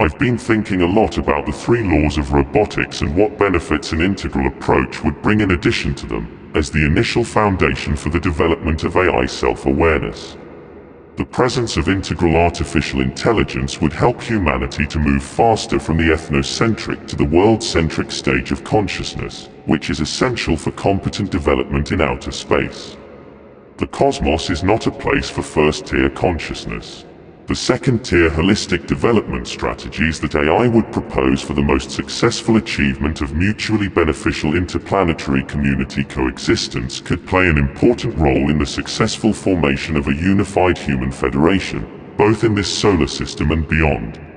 I've been thinking a lot about the three laws of robotics and what benefits an integral approach would bring in addition to them, as the initial foundation for the development of AI self-awareness. The presence of integral artificial intelligence would help humanity to move faster from the ethnocentric to the world-centric stage of consciousness, which is essential for competent development in outer space. The cosmos is not a place for first-tier consciousness. The second-tier holistic development strategies that AI would propose for the most successful achievement of mutually beneficial interplanetary community coexistence could play an important role in the successful formation of a unified human federation, both in this solar system and beyond.